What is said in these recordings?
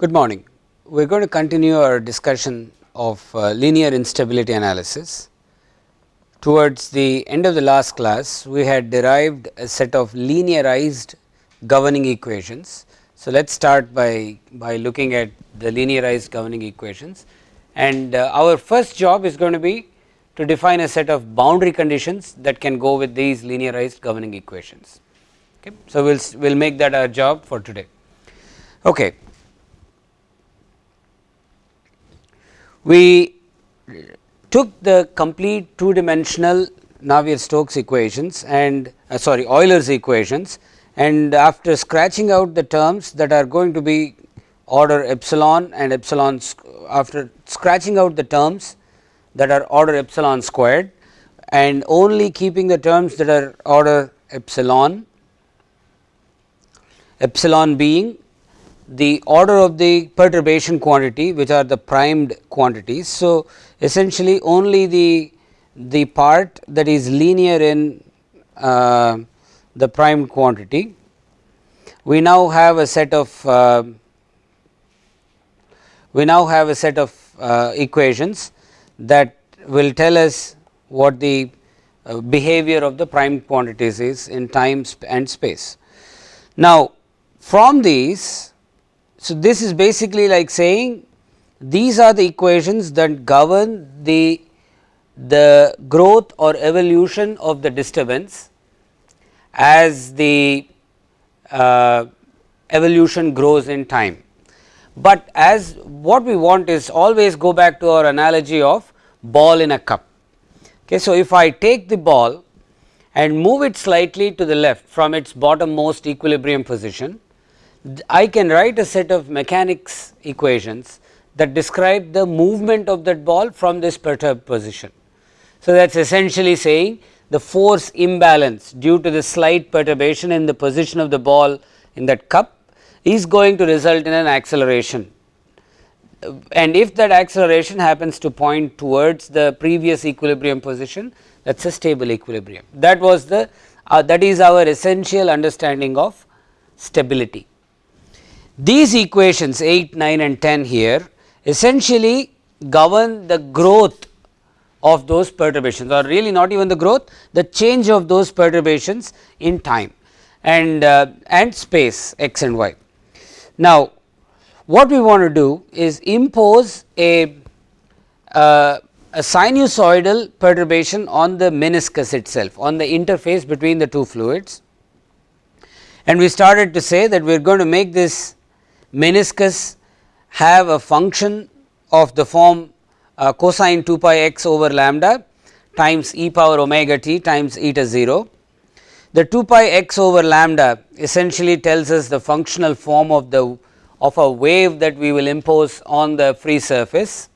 Good morning. We are going to continue our discussion of uh, linear instability analysis. Towards the end of the last class, we had derived a set of linearized governing equations. So, let us start by, by looking at the linearized governing equations and uh, our first job is going to be to define a set of boundary conditions that can go with these linearized governing equations. Okay. So, we will we'll make that our job for today. Okay. We took the complete two dimensional Navier-Stokes equations and uh, sorry Euler's equations and after scratching out the terms that are going to be order epsilon and epsilon after scratching out the terms that are order epsilon squared and only keeping the terms that are order epsilon epsilon being the order of the perturbation quantity which are the primed quantities. So, essentially only the the part that is linear in uh, the primed quantity. We now have a set of uh, we now have a set of uh, equations that will tell us what the uh, behavior of the primed quantities is in time and space. Now, from these so, this is basically like saying these are the equations that govern the, the growth or evolution of the disturbance as the uh, evolution grows in time. But as what we want is always go back to our analogy of ball in a cup. Okay, so, if I take the ball and move it slightly to the left from its bottom most equilibrium position, I can write a set of mechanics equations that describe the movement of that ball from this perturbed position. So, that is essentially saying the force imbalance due to the slight perturbation in the position of the ball in that cup is going to result in an acceleration. And if that acceleration happens to point towards the previous equilibrium position that is a stable equilibrium. That was the uh, that is our essential understanding of stability. These equations 8, 9 and 10 here essentially govern the growth of those perturbations or really not even the growth the change of those perturbations in time and uh, and space x and y. Now, what we want to do is impose a uh, a sinusoidal perturbation on the meniscus itself on the interface between the two fluids and we started to say that we are going to make this meniscus have a function of the form uh, cosine 2 pi x over lambda times e power omega t times eta 0. The 2 pi x over lambda essentially tells us the functional form of the of a wave that we will impose on the free surface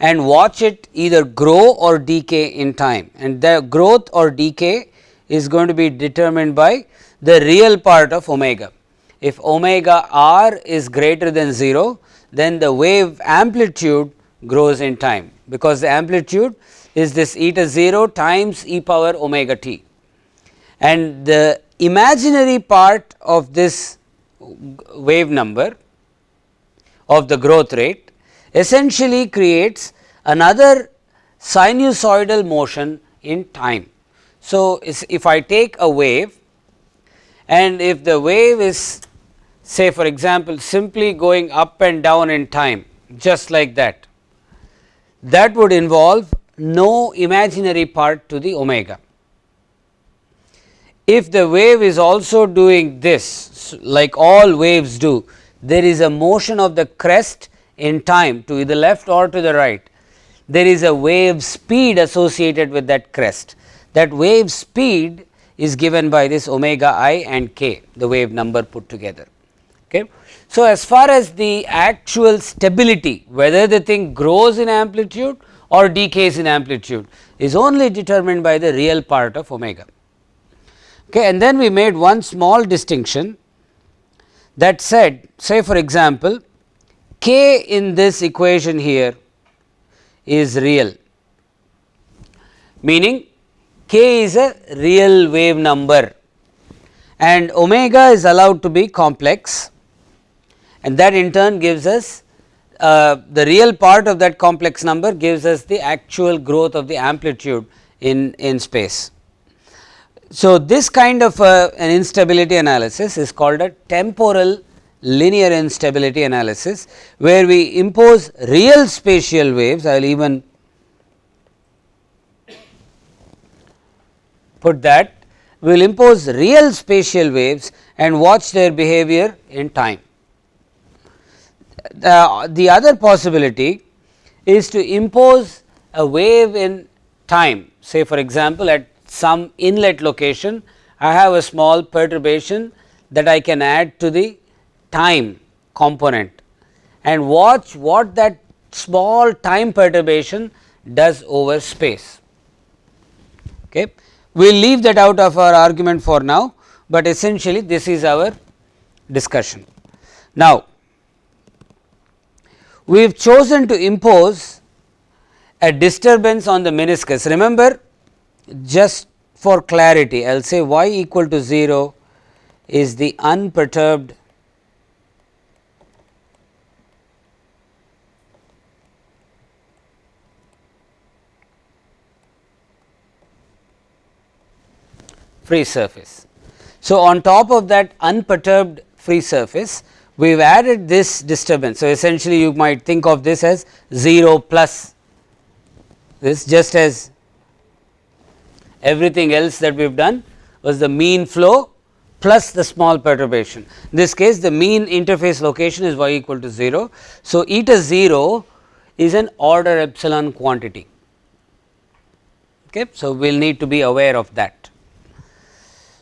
and watch it either grow or decay in time and the growth or decay is going to be determined by the real part of omega if omega r is greater than 0 then the wave amplitude grows in time because the amplitude is this eta 0 times e power omega t and the imaginary part of this wave number of the growth rate essentially creates another sinusoidal motion in time. So, if I take a wave and if the wave is say for example, simply going up and down in time just like that, that would involve no imaginary part to the omega. If the wave is also doing this like all waves do, there is a motion of the crest in time to the left or to the right. There is a wave speed associated with that crest. That wave speed is given by this omega i and k, the wave number put together. Okay. So, as far as the actual stability whether the thing grows in amplitude or decays in amplitude is only determined by the real part of omega. Okay. And then we made one small distinction that said say for example, k in this equation here is real meaning k is a real wave number and omega is allowed to be complex and that in turn gives us uh, the real part of that complex number gives us the actual growth of the amplitude in, in space. So, this kind of uh, an instability analysis is called a temporal linear instability analysis, where we impose real spatial waves. I will even put that we will impose real spatial waves and watch their behavior in time. The, the other possibility is to impose a wave in time say for example, at some inlet location I have a small perturbation that I can add to the time component and watch what that small time perturbation does over space. Okay. We will leave that out of our argument for now, but essentially this is our discussion. Now, we have chosen to impose a disturbance on the meniscus. Remember just for clarity I will say y equal to 0 is the unperturbed free surface. So, on top of that unperturbed free surface we have added this disturbance. So, essentially you might think of this as 0 plus this just as everything else that we have done was the mean flow plus the small perturbation. In this case the mean interface location is y equal to 0. So, eta 0 is an order epsilon quantity. Okay. So, we will need to be aware of that.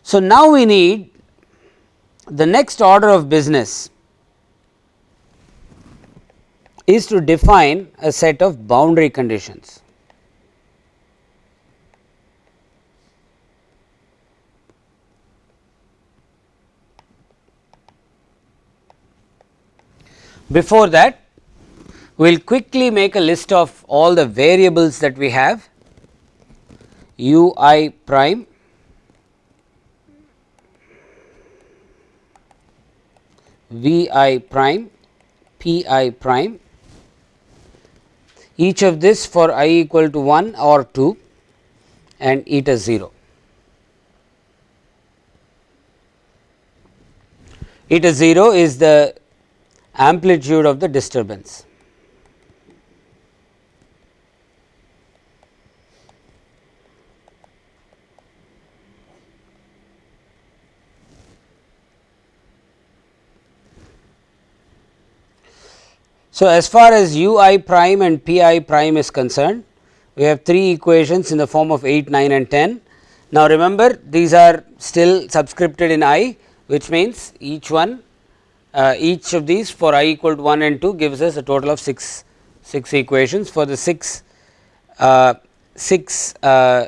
So, now we need the next order of business is to define a set of boundary conditions. Before that we will quickly make a list of all the variables that we have. U i prime. V i prime. P i prime each of this for i equal to 1 or 2 and eta 0. Eta 0 is the amplitude of the disturbance. So, as far as u i prime and p i prime is concerned, we have three equations in the form of 8, 9 and 10. Now, remember these are still subscripted in i which means each one uh, each of these for i equal to 1 and 2 gives us a total of 6 6 equations for the 6 uh, 6 uh,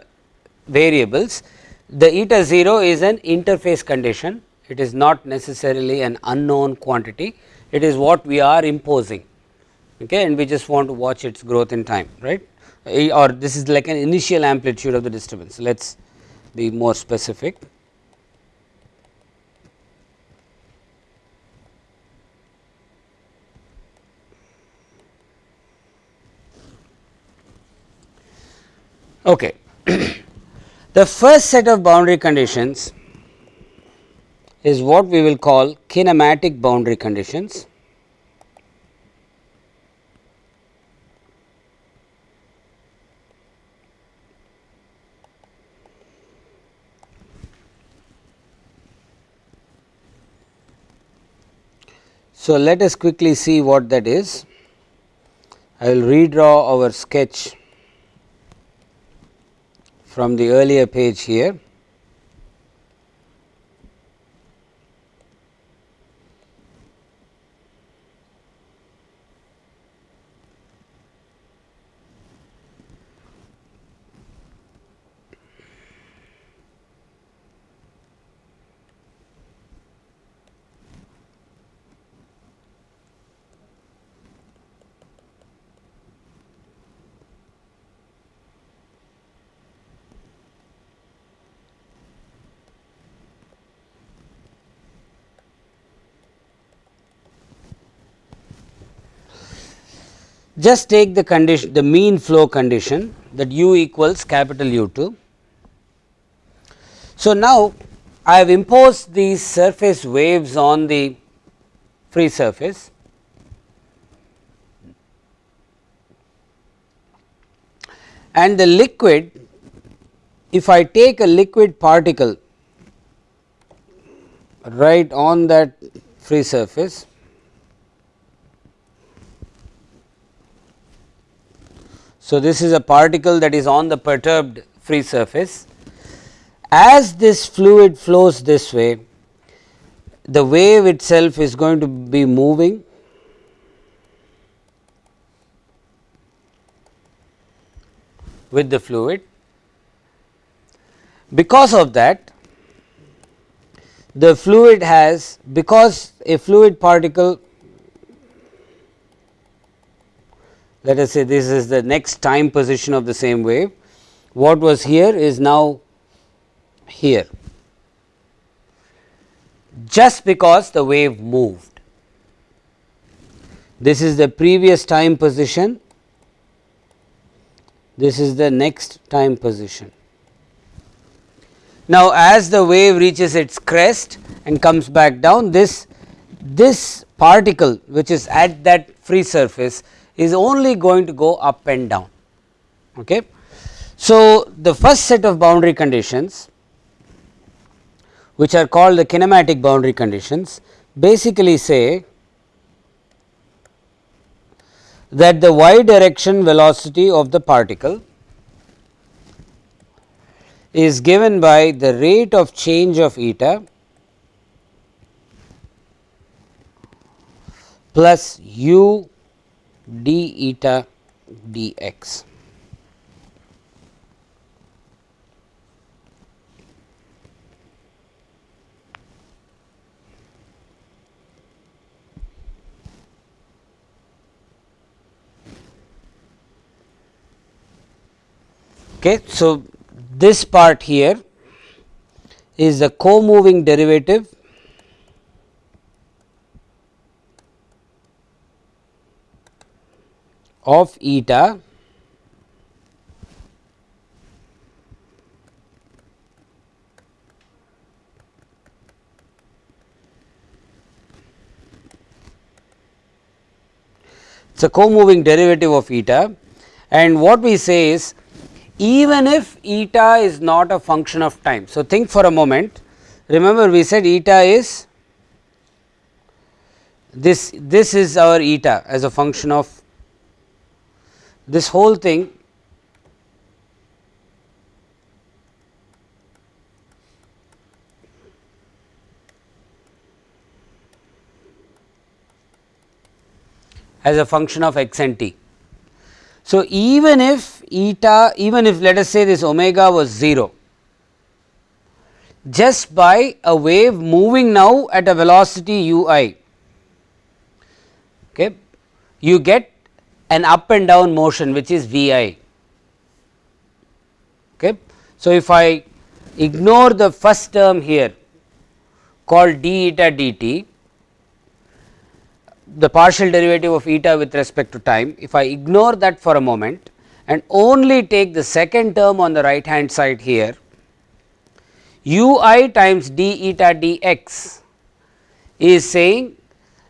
variables. The eta 0 is an interface condition. It is not necessarily an unknown quantity. It is what we are imposing okay and we just want to watch its growth in time right eh, or this is like an initial amplitude of the disturbance let us be more specific Okay. the first set of boundary conditions is what we will call kinematic boundary conditions. So, let us quickly see what that is. I will redraw our sketch from the earlier page here. Just take the condition the mean flow condition that u equals capital U2. So, now I have imposed these surface waves on the free surface and the liquid if I take a liquid particle right on that free surface So, this is a particle that is on the perturbed free surface. As this fluid flows this way, the wave itself is going to be moving with the fluid. Because of that, the fluid has because a fluid particle let us say this is the next time position of the same wave. What was here is now here just because the wave moved. This is the previous time position, this is the next time position. Now, as the wave reaches its crest and comes back down this this particle which is at that free surface is only going to go up and down. Okay. So, the first set of boundary conditions which are called the kinematic boundary conditions basically say that the y direction velocity of the particle is given by the rate of change of eta plus u d eta dx. Okay. So, this part here is the co-moving derivative of eta it is a co-moving derivative of eta and what we say is even if eta is not a function of time. So, think for a moment remember we said eta is this this is our eta as a function of this whole thing as a function of x and t. So, even if eta even if let us say this omega was 0 just by a wave moving now at a velocity u i okay, you get an up and down motion which is V i. Okay. So, if I ignore the first term here called d eta dt, the partial derivative of eta with respect to time, if I ignore that for a moment and only take the second term on the right hand side here, u i times d eta dx is saying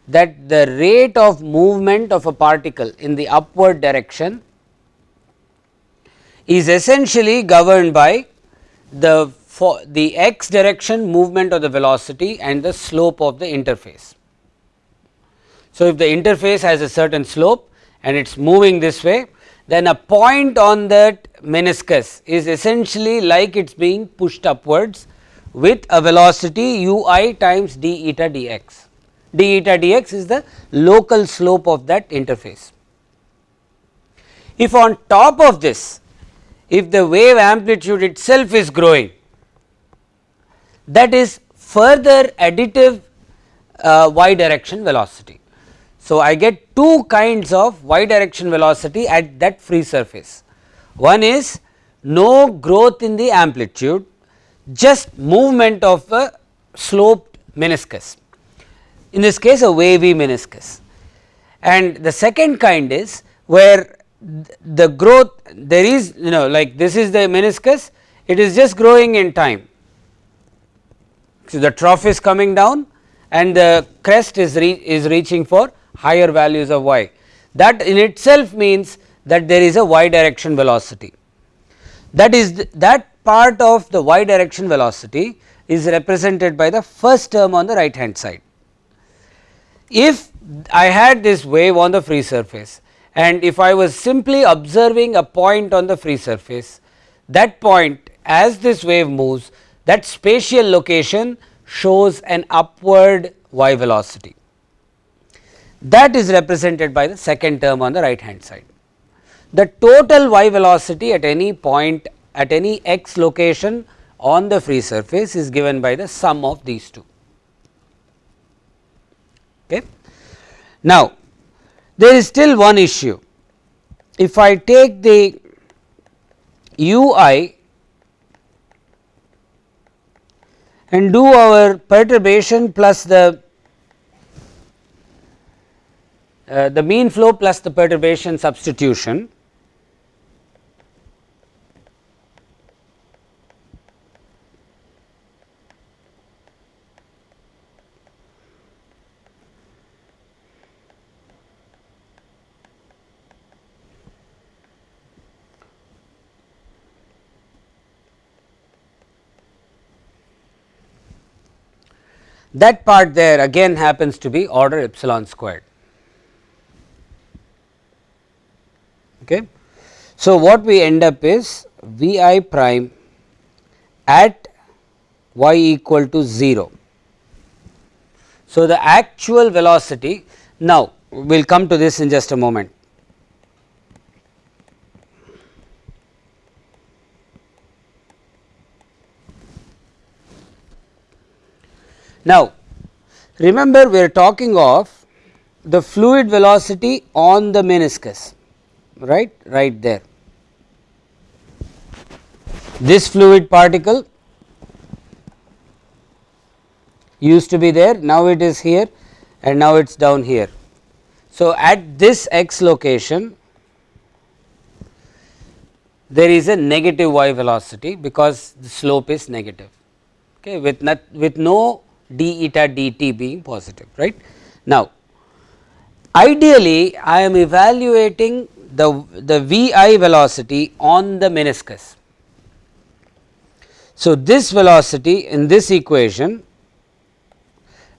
that the rate of movement of a particle in the upward direction is essentially governed by the for the x direction movement of the velocity and the slope of the interface. So, if the interface has a certain slope and it is moving this way then a point on that meniscus is essentially like it is being pushed upwards with a velocity u i times d eta dx d eta dx is the local slope of that interface. If on top of this if the wave amplitude itself is growing that is further additive uh, y direction velocity. So, I get two kinds of y direction velocity at that free surface. One is no growth in the amplitude just movement of a sloped meniscus in this case a wavy meniscus and the second kind is where the growth there is you know like this is the meniscus it is just growing in time. So, the trough is coming down and the crest is re is reaching for higher values of y that in itself means that there is a y direction velocity that is th that part of the y direction velocity is represented by the first term on the right hand side. If I had this wave on the free surface and if I was simply observing a point on the free surface that point as this wave moves that spatial location shows an upward y velocity that is represented by the second term on the right hand side. The total y velocity at any point at any x location on the free surface is given by the sum of these two. Okay. Now, there is still one issue. If I take the u i and do our perturbation plus the uh, the mean flow plus the perturbation substitution that part there again happens to be order epsilon squared. Okay. So, what we end up is V i prime at y equal to 0. So, the actual velocity now we will come to this in just a moment. Now, remember we are talking of the fluid velocity on the meniscus right right there. This fluid particle used to be there now it is here and now it is down here. So, at this x location there is a negative y velocity because the slope is negative okay, with, not, with no d eta dt being positive right. Now, ideally I am evaluating the, the V i velocity on the meniscus. So, this velocity in this equation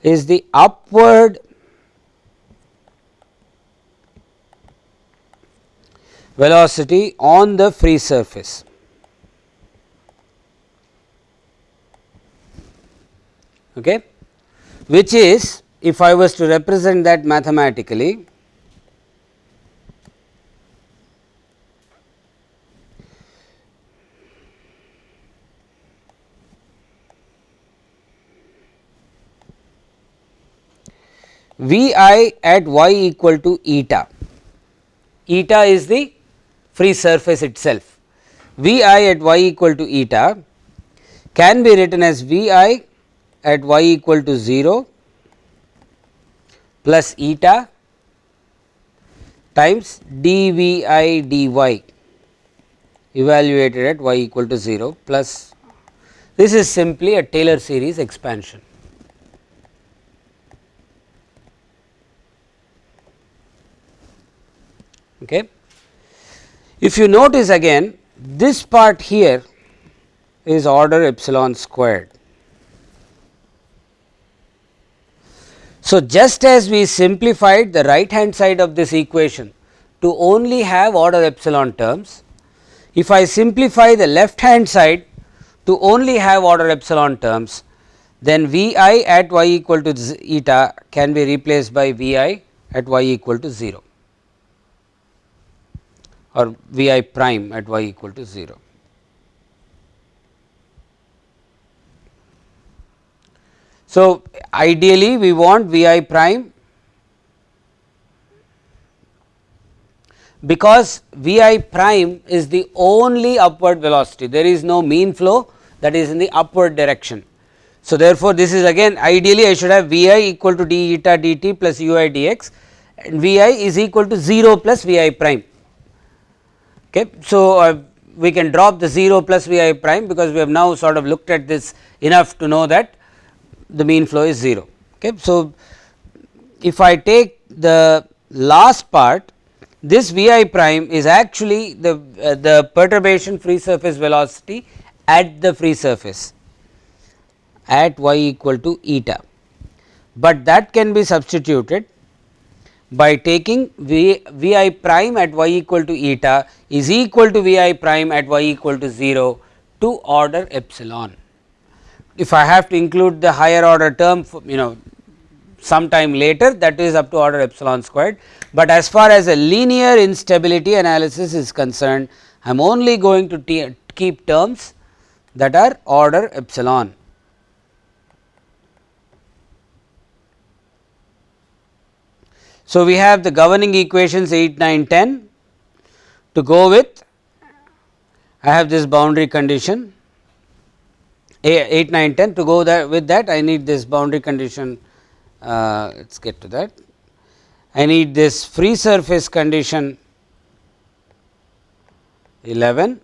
is the upward velocity on the free surface. Okay, which is if I was to represent that mathematically V i at y equal to eta, eta is the free surface itself. V i at y equal to eta can be written as V i at y equal to 0 plus eta times dvi dy evaluated at y equal to 0 plus this is simply a Taylor series expansion. Okay. If you notice again this part here is order epsilon squared So, just as we simplified the right hand side of this equation to only have order epsilon terms, if I simplify the left hand side to only have order epsilon terms, then V i at y equal to eta can be replaced by V i at y equal to 0 or V i prime at y equal to 0. So, ideally we want V i prime because V i prime is the only upward velocity there is no mean flow that is in the upward direction. So, therefore, this is again ideally I should have V i equal to d eta dt plus u i dx and V i is equal to 0 plus V i prime. Okay. So, uh, we can drop the 0 plus V i prime because we have now sort of looked at this enough to know that the mean flow is 0. Okay. So, if I take the last part this V i prime is actually the uh, the perturbation free surface velocity at the free surface at y equal to eta, but that can be substituted by taking v, v i prime at y equal to eta is equal to v i prime at y equal to 0 to order epsilon. If I have to include the higher order term for, you know sometime later that is up to order epsilon squared, but as far as a linear instability analysis is concerned I am only going to keep terms that are order epsilon. So, we have the governing equations 8, 9, 10 to go with. I have this boundary condition 8, 9, 10 to go that with that I need this boundary condition uh, let us get to that. I need this free surface condition 11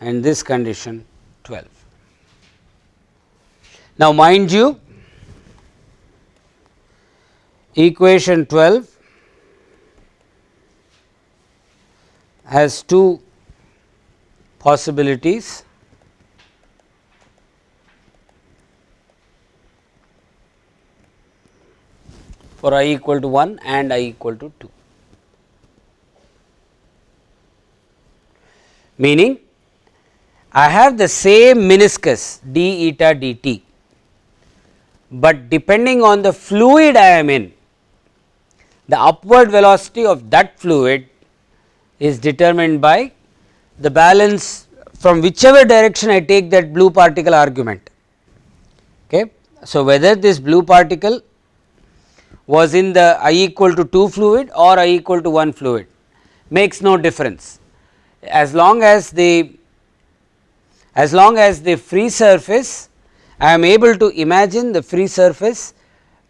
and this condition 12. Now, mind you equation 12 has two possibilities for i equal to 1 and i equal to 2. Meaning I have the same meniscus d eta dt, but depending on the fluid I am in the upward velocity of that fluid is determined by the balance from whichever direction I take that blue particle argument. Okay. So, whether this blue particle was in the I equal to 2 fluid or I equal to 1 fluid makes no difference as long as the as long as the free surface I am able to imagine the free surface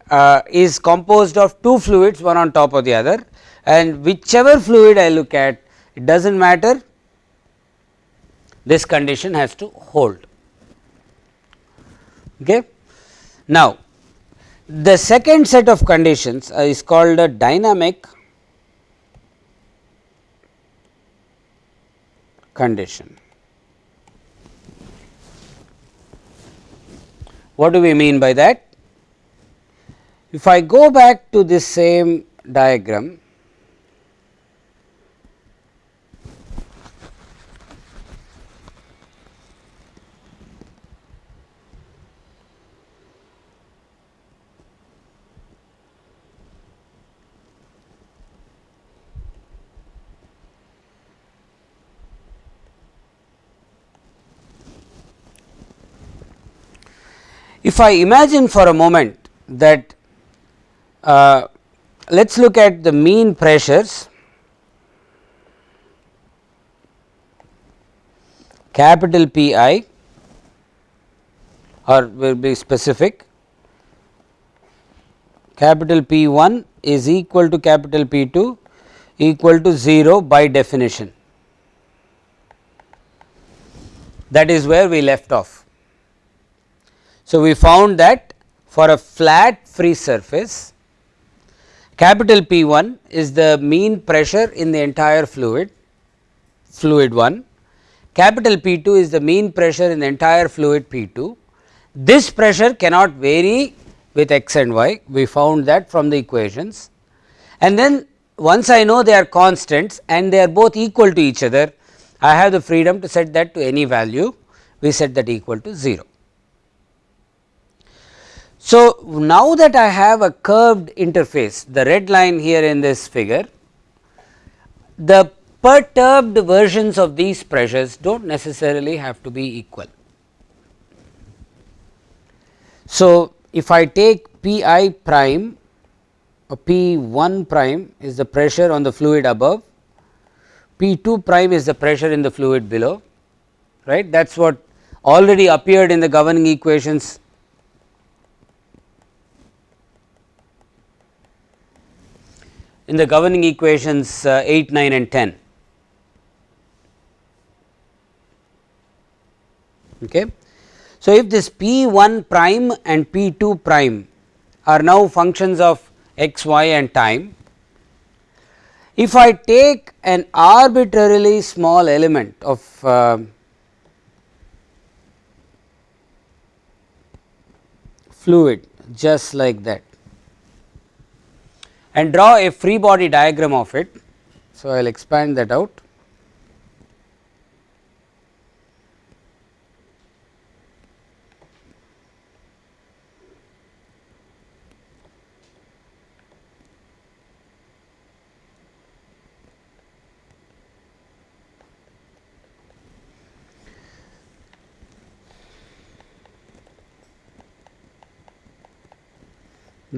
uh, is composed of two fluids one on top of the other and whichever fluid I look at it does not matter this condition has to hold. Okay. Now, the second set of conditions is called a dynamic condition. What do we mean by that? If I go back to this same diagram, If I imagine for a moment that uh, let us look at the mean pressures. Capital P i or will be specific. Capital P 1 is equal to capital P 2 equal to 0 by definition. That is where we left off. So, we found that for a flat free surface capital P 1 is the mean pressure in the entire fluid fluid 1 capital P 2 is the mean pressure in the entire fluid P 2. This pressure cannot vary with x and y we found that from the equations and then once I know they are constants and they are both equal to each other I have the freedom to set that to any value we set that equal to 0. So, now that I have a curved interface the red line here in this figure the perturbed versions of these pressures do not necessarily have to be equal. So, if I take P i prime or P 1 prime is the pressure on the fluid above, P 2 prime is the pressure in the fluid below right that is what already appeared in the governing equations in the governing equations uh, 8, 9 and 10. Okay. So, if this p 1 prime and p 2 prime are now functions of x, y and time, if I take an arbitrarily small element of uh, fluid just like that and draw a free body diagram of it. So, I will expand that out.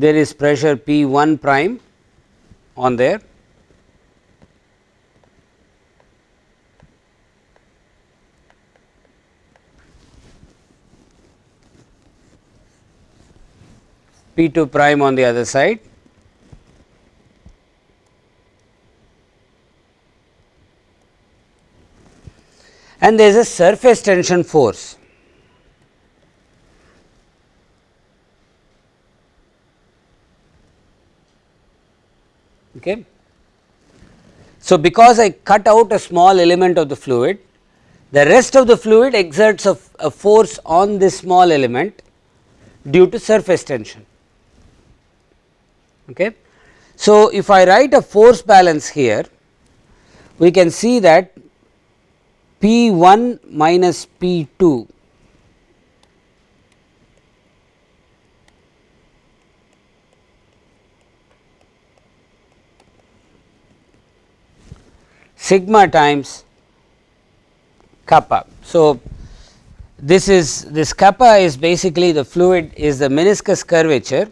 there is pressure P 1 prime on there. P 2 prime on the other side. And there is a surface tension force Okay. So, because I cut out a small element of the fluid, the rest of the fluid exerts a, a force on this small element due to surface tension. Okay. So, if I write a force balance here, we can see that P 1 minus P 2 sigma times kappa. So, this is this kappa is basically the fluid is the meniscus curvature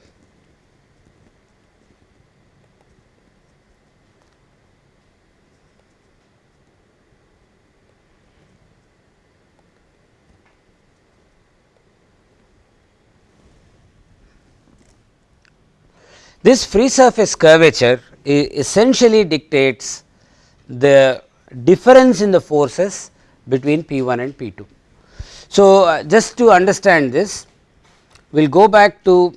This free surface curvature essentially dictates the difference in the forces between P 1 and P 2. So, uh, just to understand this we will go back to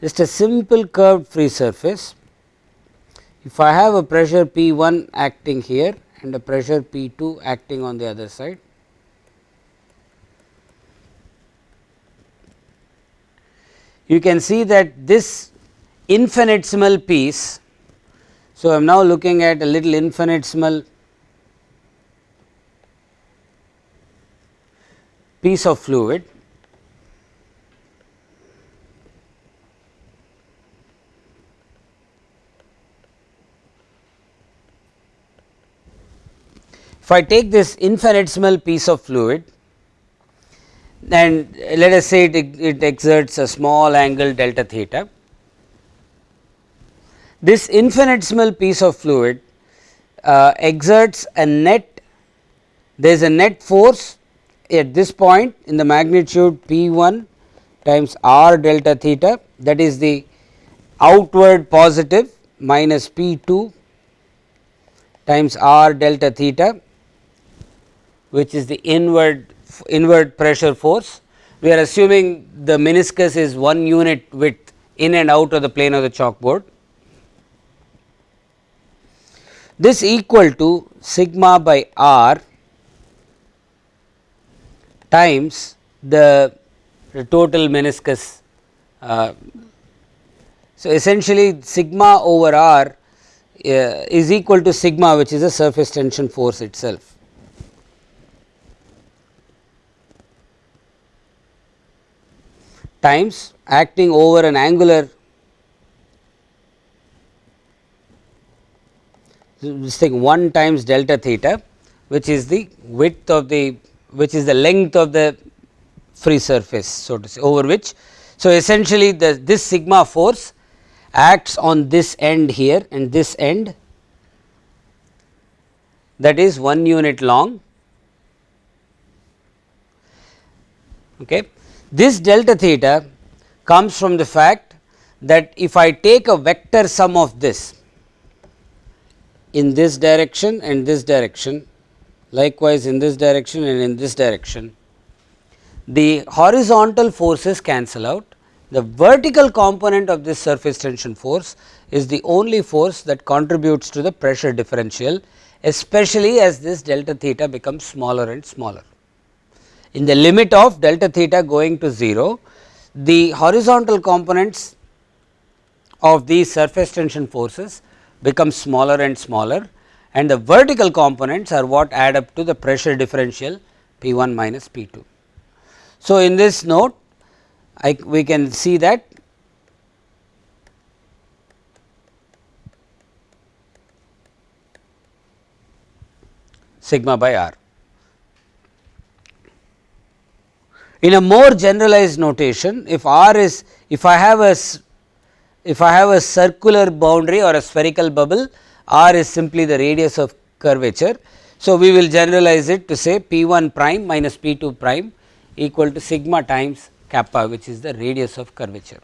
just a simple curved free surface. If I have a pressure P 1 acting here and a pressure P 2 acting on the other side, you can see that this infinitesimal piece so, I am now looking at a little infinitesimal piece of fluid. If I take this infinitesimal piece of fluid and let us say it, it exerts a small angle delta theta this infinitesimal piece of fluid uh, exerts a net there is a net force at this point in the magnitude P 1 times r delta theta that is the outward positive minus P 2 times r delta theta which is the inward inward pressure force. We are assuming the meniscus is 1 unit width in and out of the plane of the chalkboard this equal to sigma by r times the, the total meniscus. Uh, so, essentially sigma over r uh, is equal to sigma which is a surface tension force itself. times acting over an angular this thing 1 times delta theta which is the width of the which is the length of the free surface so to say over which. So, essentially the this sigma force acts on this end here and this end that is 1 unit long. Okay. This delta theta comes from the fact that if I take a vector sum of this in this direction and this direction likewise in this direction and in this direction the horizontal forces cancel out the vertical component of this surface tension force is the only force that contributes to the pressure differential especially as this delta theta becomes smaller and smaller. In the limit of delta theta going to 0 the horizontal components of these surface tension forces become smaller and smaller and the vertical components are what add up to the pressure differential P 1 minus P 2. So, in this note I, we can see that sigma by r. In a more generalized notation, if r is if I have a if I have a circular boundary or a spherical bubble, r is simply the radius of curvature. So, we will generalize it to say p 1 prime minus p 2 prime equal to sigma times kappa which is the radius of curvature.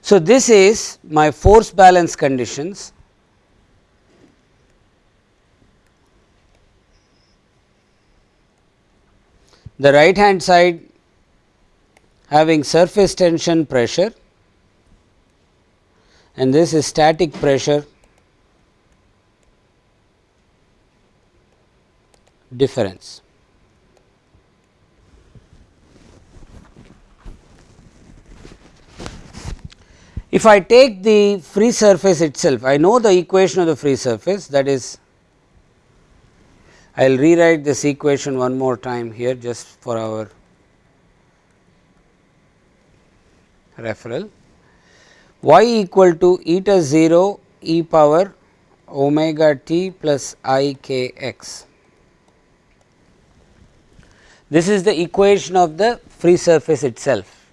So, this is my force balance conditions the right hand side having surface tension pressure and this is static pressure difference. If I take the free surface itself, I know the equation of the free surface that is I will rewrite this equation one more time here just for our referral y equal to eta 0 e power omega t plus i k x. This is the equation of the free surface itself,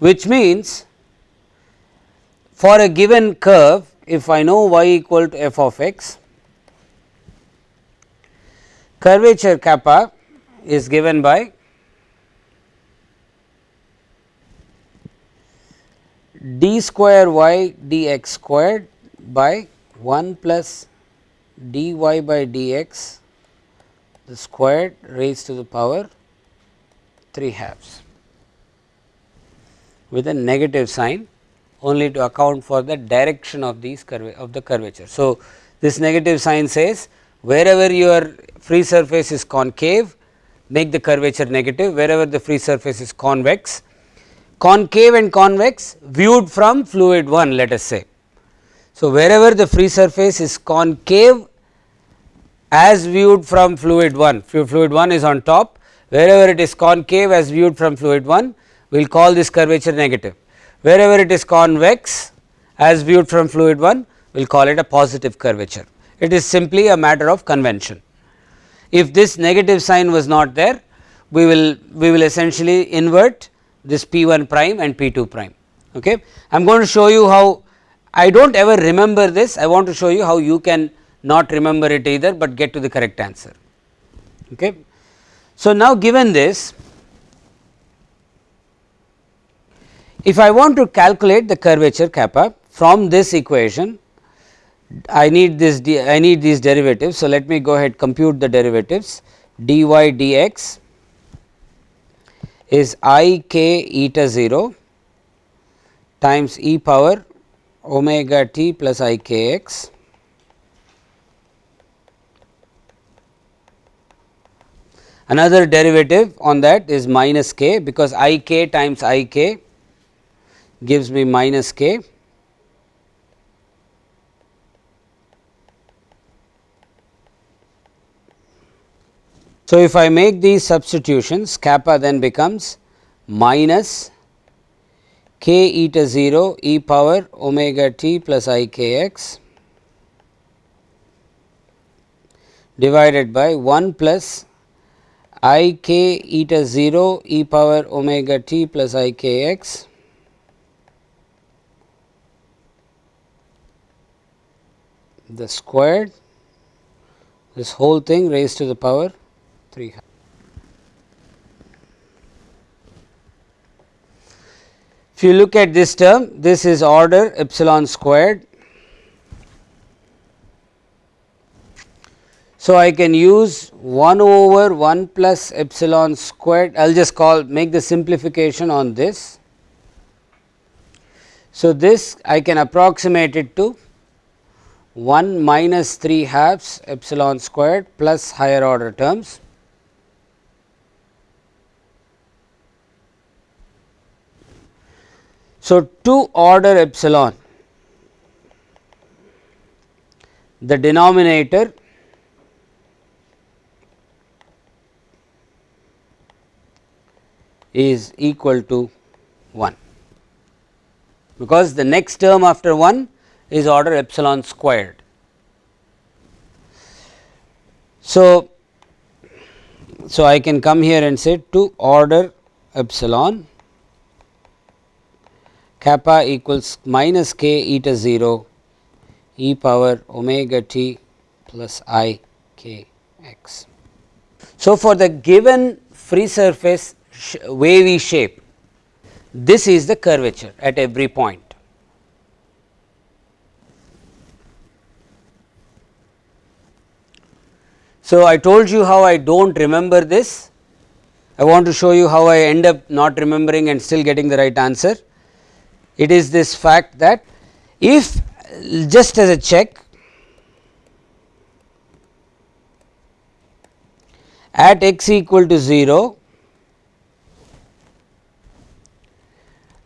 which means for a given curve if I know y equal to f of x, curvature kappa is given by d square y dx squared by 1 plus dy by dx the squared raised to the power 3 halves with a negative sign only to account for the direction of these curve of the curvature. So, this negative sign says wherever your free surface is concave make the curvature negative wherever the free surface is convex concave and convex viewed from fluid 1 let us say. So, wherever the free surface is concave as viewed from fluid 1, fluid 1 is on top, wherever it is concave as viewed from fluid 1, we will call this curvature negative. Wherever it is convex as viewed from fluid 1, we will call it a positive curvature. It is simply a matter of convention. If this negative sign was not there, we will we will essentially invert this P 1 prime and P 2 prime. Okay. I am going to show you how I do not ever remember this, I want to show you how you can not remember it either, but get to the correct answer. Okay. So, now given this, if I want to calculate the curvature kappa from this equation, I need this I need these derivatives. So, let me go ahead compute the derivatives dy dx is i k eta 0 times e power omega t plus i k x Another derivative on that is minus k because i k times i k gives me minus k. So, if I make these substitutions kappa then becomes minus k eta 0 e power omega t plus i k x divided by 1 plus i k eta 0 e power omega t plus i k x the squared. This whole thing raised to the power 3. If you look at this term, this is order epsilon squared. So, I can use 1 over 1 plus epsilon squared, I will just call make the simplification on this. So, this I can approximate it to 1 minus 3 halves epsilon squared plus higher order terms. So, 2 order epsilon the denominator is equal to 1 because the next term after 1 is order epsilon squared. So, so I can come here and say to order epsilon kappa equals minus k eta 0 e power omega t plus i k x. So, for the given free surface sh wavy shape, this is the curvature at every point. So, I told you how I do not remember this, I want to show you how I end up not remembering and still getting the right answer. It is this fact that if just as a check at x equal to 0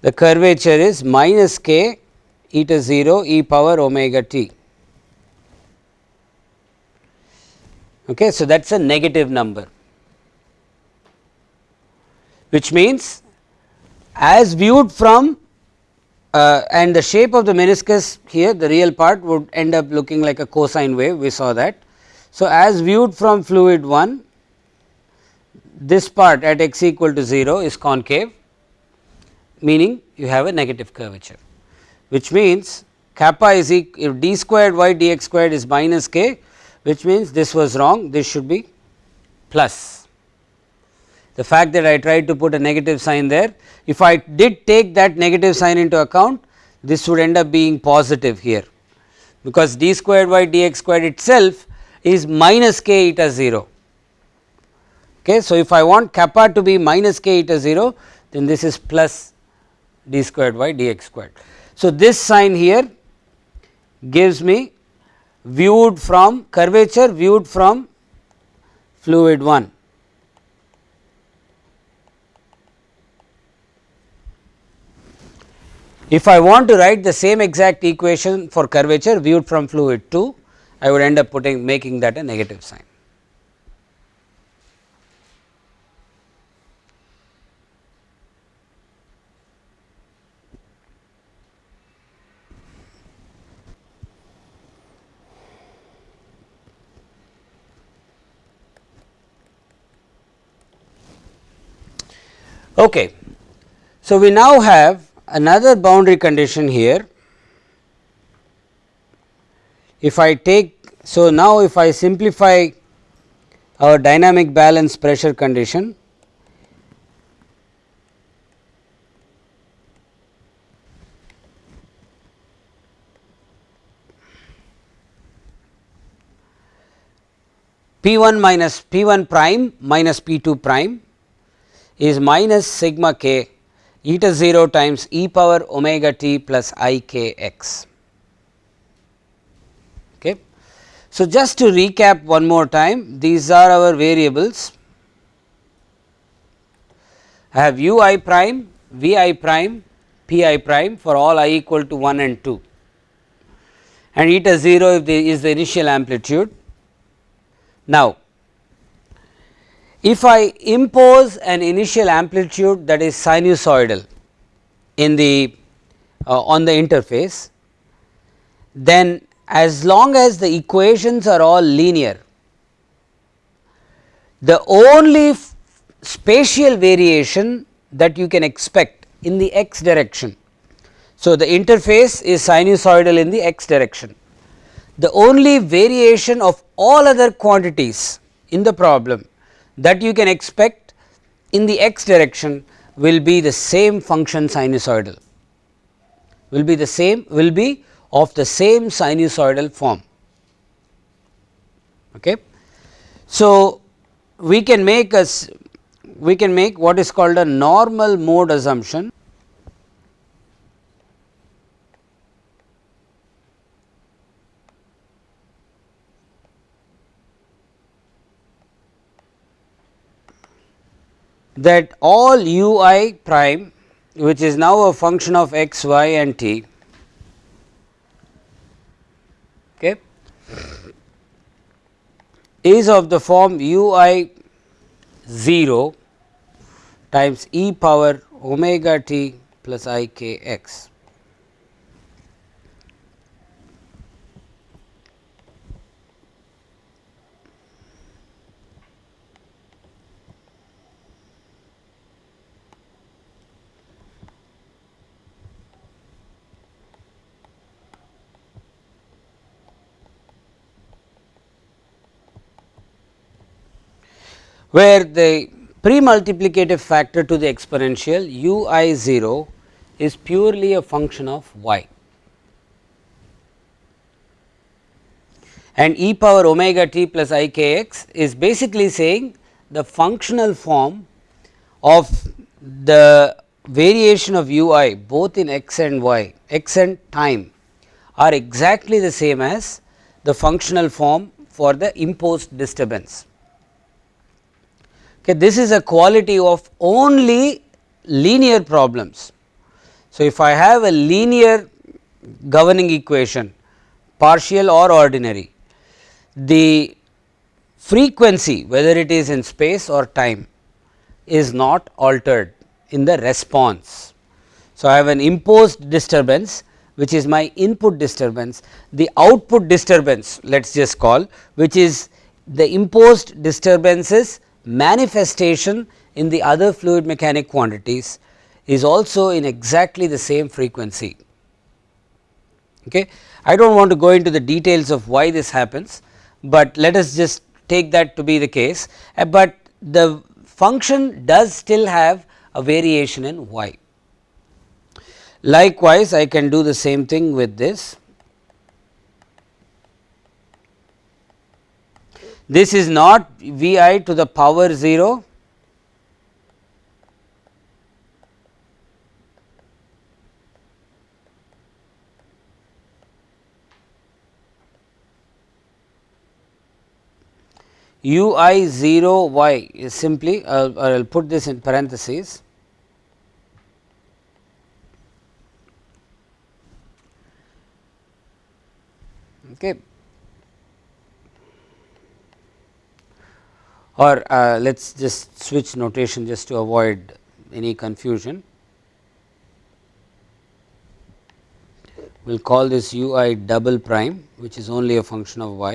the curvature is minus k eta 0 e power omega t. Okay, so, that is a negative number which means as viewed from uh, and the shape of the meniscus here the real part would end up looking like a cosine wave we saw that. So, as viewed from fluid 1 this part at x equal to 0 is concave meaning you have a negative curvature which means kappa is equal if d squared y dx squared is minus k which means this was wrong this should be plus. The fact that I tried to put a negative sign there if I did take that negative sign into account this would end up being positive here because d squared y dx squared itself is minus k eta 0. Okay. So, if I want kappa to be minus k eta 0 then this is plus d squared y dx squared. So, this sign here gives me viewed from curvature viewed from fluid 1. If I want to write the same exact equation for curvature viewed from fluid 2, I would end up putting making that a negative sign. Okay. So, we now have another boundary condition here. If I take, so now if I simplify our dynamic balance pressure condition, P 1 minus P 1 prime minus P 2 prime is minus sigma k eta 0 times e power omega t plus i k x. Okay. So, just to recap one more time these are our variables I have u i prime, v i prime, p i prime for all i equal to 1 and 2 and eta 0 if the is the initial amplitude. Now, if I impose an initial amplitude that is sinusoidal in the uh, on the interface, then as long as the equations are all linear, the only spatial variation that you can expect in the x direction. So, the interface is sinusoidal in the x direction. the only variation of all other quantities in the problem that you can expect in the x direction will be the same function sinusoidal will be the same will be of the same sinusoidal form. Okay. So, we can make us we can make what is called a normal mode assumption that all u i prime which is now a function of x, y and t okay, is of the form u i 0 times e power omega t plus i k x. where the pre-multiplicative factor to the exponential u i 0 is purely a function of y and e power omega t plus i k x is basically saying the functional form of the variation of u i both in x and y x and time are exactly the same as the functional form for the imposed disturbance. Okay, this is a quality of only linear problems. So, if I have a linear governing equation partial or ordinary, the frequency whether it is in space or time is not altered in the response. So, I have an imposed disturbance which is my input disturbance, the output disturbance let us just call which is the imposed disturbances manifestation in the other fluid mechanic quantities is also in exactly the same frequency. Okay. I do not want to go into the details of why this happens, but let us just take that to be the case, uh, but the function does still have a variation in y. Likewise, I can do the same thing with this This is not V i to the power 0 u i 0 y is simply I will put this in parentheses. Okay or uh, let us just switch notation just to avoid any confusion. We will call this u i double prime which is only a function of y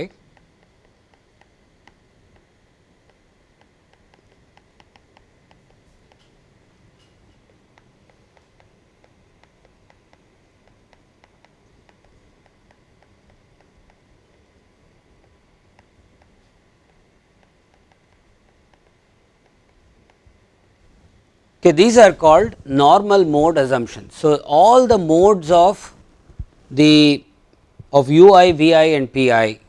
Okay, these are called normal mode assumptions. So, all the modes of the of ui, vi and pi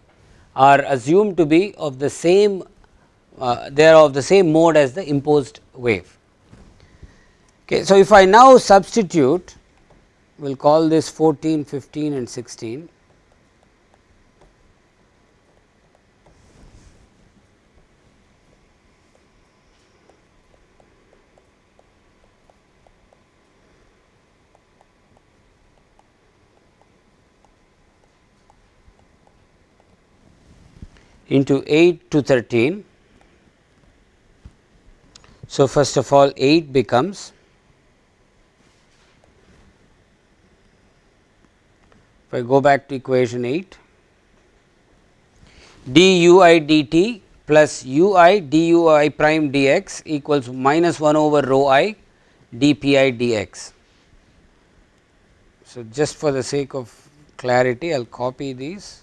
are assumed to be of the same uh, they are of the same mode as the imposed wave. Okay, so, if I now substitute we will call this 14, 15 and 16 into 8 to 13. So, first of all 8 becomes if I go back to equation 8 d u i d t plus u i d u i prime d x equals minus 1 over rho i d p i d x. So, just for the sake of clarity I will copy these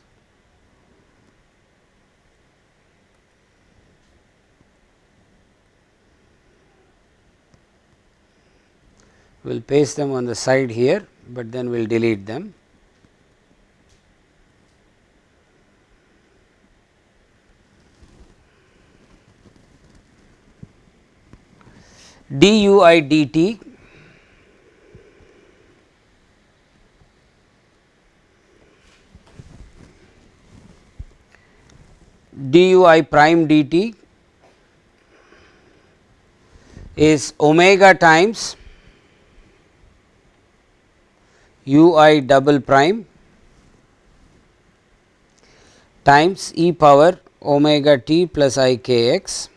we will paste them on the side here, but then we will delete them. dui dt dui prime dt is omega times ui double prime times e power omega t plus i k x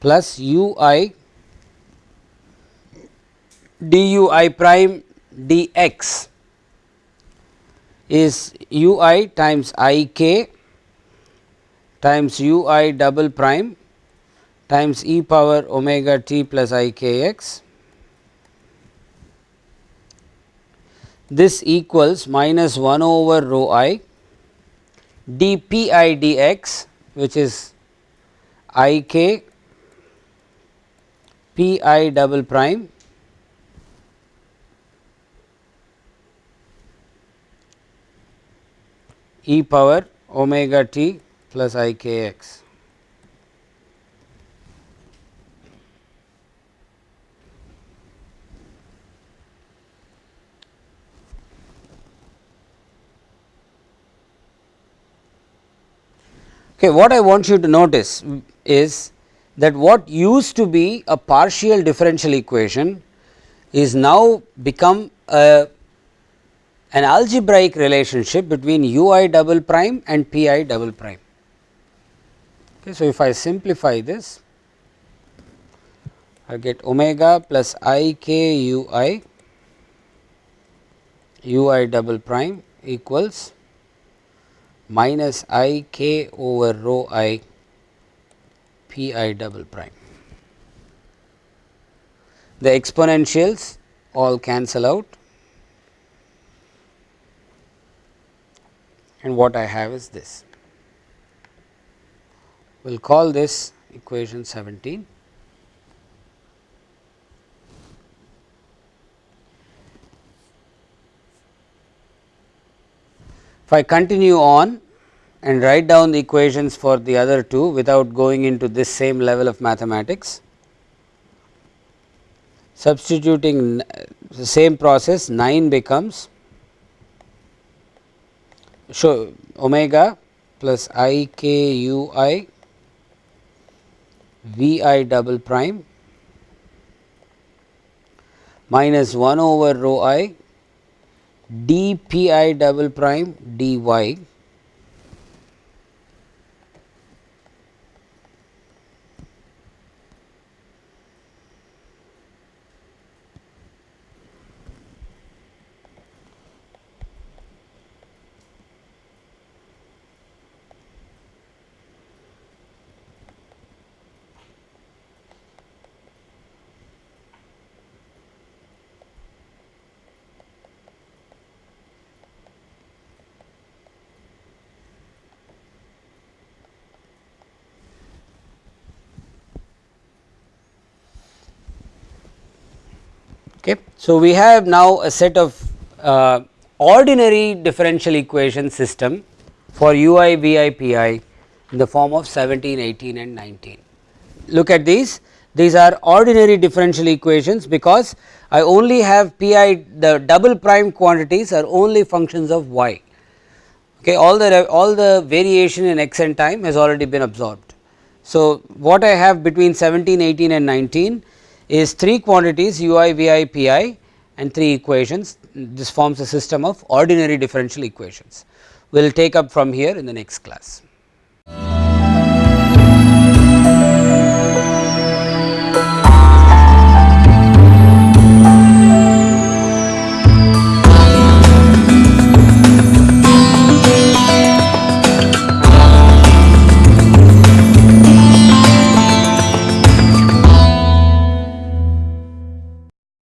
plus u i d u i prime d x is u i times i k times u i double prime times e power omega t plus i k x. This equals minus 1 over rho i d p i d x which is i k p i double prime e power omega t plus i k x. Okay, what I want you to notice is that what used to be a partial differential equation is now become a an algebraic relationship between u i double prime and p i double prime. Okay, so, if I simplify this I get omega plus i k u i u i double prime equals minus i k over rho i p i double prime. The exponentials all cancel out and what I have is this. We will call this equation 17. If I continue on and write down the equations for the other two without going into this same level of mathematics. Substituting the same process 9 becomes so omega plus i k u i v i double prime minus 1 over rho i d p i double prime d y Okay. So, we have now a set of uh, ordinary differential equation system for u i v i p i in the form of 17, 18 and 19. Look at these, these are ordinary differential equations because I only have p i the double prime quantities are only functions of y. Okay, all the all the variation in x and time has already been absorbed. So, what I have between 17, 18 and 19 is 3 quantities u i, v i, p i and 3 equations this forms a system of ordinary differential equations. We will take up from here in the next class.